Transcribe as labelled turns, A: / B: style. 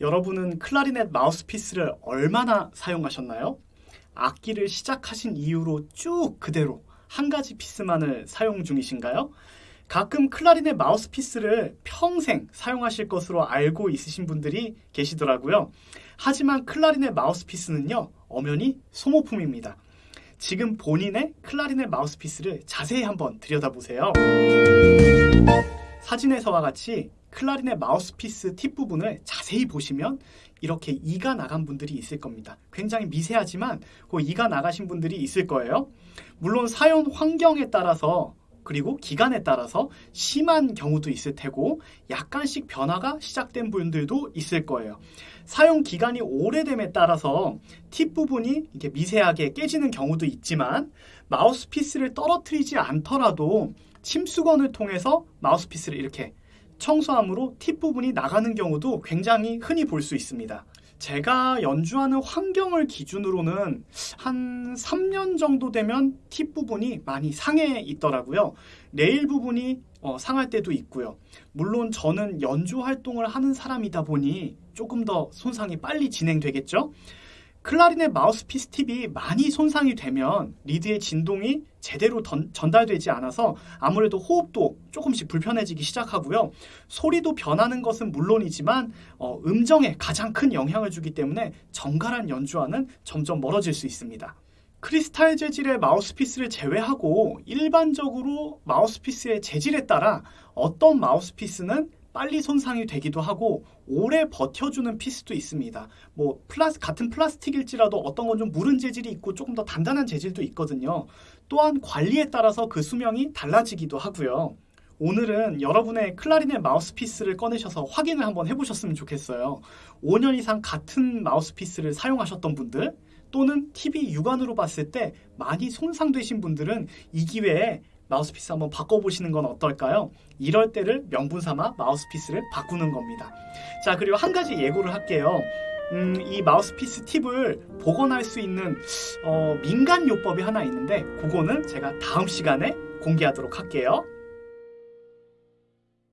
A: 여러분은 클라리넷 마우스피스를 얼마나 사용하셨나요? 악기를 시작하신 이후로 쭉 그대로 한 가지 피스만을 사용 중이신가요? 가끔 클라리넷 마우스피스를 평생 사용하실 것으로 알고 있으신 분들이 계시더라고요. 하지만 클라리넷 마우스피스는요, 엄연히 소모품입니다. 지금 본인의 클라리넷 마우스피스를 자세히 한번 들여다보세요. 사진에서와 같이 클라리넷 마우스피스 팁 부분을 자세히 보시면 이렇게 이가 나간 분들이 있을 겁니다. 굉장히 미세하지만 그 이가 나가신 분들이 있을 거예요. 물론 사용 환경에 따라서 그리고 기간에 따라서 심한 경우도 있을 테고 약간씩 변화가 시작된 분들도 있을 거예요. 사용 기간이 오래됨에 따라서 팁 부분이 이렇게 미세하게 깨지는 경우도 있지만 마우스피스를 떨어뜨리지 않더라도 침수건을 통해서 마우스피스를 이렇게 청소함으로 팁 부분이 나가는 경우도 굉장히 흔히 볼 수 있습니다. 제가 연주하는 환경을 기준으로는 한 3년 정도 되면 팁 부분이 많이 상해 있더라고요. 레일 부분이 어, 상할 때도 있고요. 물론 저는 연주 활동을 하는 사람이다 보니 조금 더 손상이 빨리 진행되겠죠. 클라리넷 마우스피스 팁이 많이 손상이 되면 리드의 진동이 제대로 던, 전달되지 않아서 아무래도 호흡도 조금씩 불편해지기 시작하고요. 소리도 변하는 것은 물론이지만 어, 음정에 가장 큰 영향을 주기 때문에 정갈한 연주와는 점점 멀어질 수 있습니다. 크리스탈 재질의 마우스피스를 제외하고 일반적으로 마우스피스의 재질에 따라 어떤 마우스피스는 빨리 손상이 되기도 하고 오래 버텨주는 피스도 있습니다. 뭐 플라스 같은 플라스틱일지라도 어떤 건 좀 무른 재질이 있고 조금 더 단단한 재질도 있거든요. 또한 관리에 따라서 그 수명이 달라지기도 하고요. 오늘은 여러분의 클라리넷 마우스피스를 꺼내셔서 확인을 한번 해보셨으면 좋겠어요. 5년 이상 같은 마우스피스를 사용하셨던 분들 또는 팁이 육안으로 봤을 때 많이 손상되신 분들은 이 기회에 마우스피스 한번 바꿔보시는 건 어떨까요? 이럴 때를 명분 삼아 마우스피스를 바꾸는 겁니다. 자, 그리고 한 가지 예고를 할게요. 음, 이 마우스피스 팁을 복원할 수 있는 어, 민간 요법이 하나 있는데 그거는 제가 다음 시간에 공개하도록 할게요.